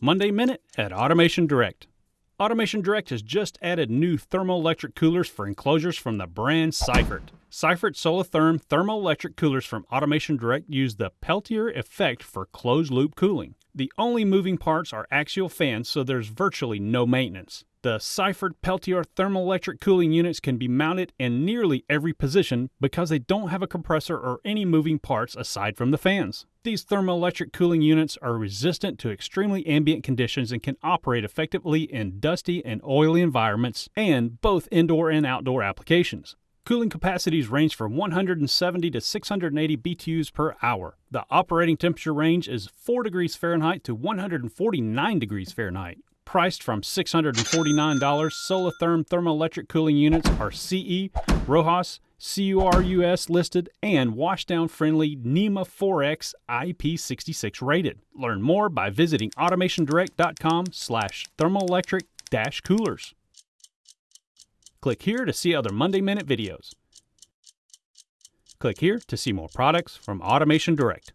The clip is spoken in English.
Monday Minute at Automation Direct. Automation Direct has just added new thermoelectric coolers for enclosures from the brand Seifert. Seifert SoliTherm thermoelectric coolers from Automation Direct use the Peltier effect for closed loop cooling. The only moving parts are axial fans, so there's virtually no maintenance. The Seifert Peltier thermoelectric cooling units can be mounted in nearly every position because they don't have a compressor or any moving parts aside from the fans. These thermoelectric cooling units are resistant to extremely ambient conditions and can operate effectively in dusty and oily environments and both indoor and outdoor applications. Cooling capacities range from 170 to 680 BTUs per hour. The operating temperature range is 4 degrees Fahrenheit to 149 degrees Fahrenheit priced from $649. SoliTherm thermoelectric cooling units are CE, RoHS, CURUS listed, and washdown friendly NEMA 4X IP66 rated. Learn more by visiting automationdirect.com slash thermoelectric dash coolers. Click here to see other Monday Minute videos. Click here to see more products from Automation Direct.